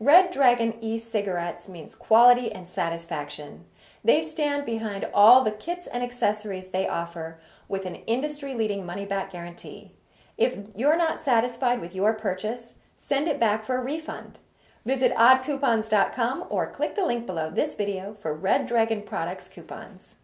Red Dragon e-cigarettes means quality and satisfaction. They stand behind all the kits and accessories they offer with an industry-leading money-back guarantee. If you're not satisfied with your purchase, send it back for a refund. Visit oddcoupons.com or click the link below this video for Red Dragon products coupons.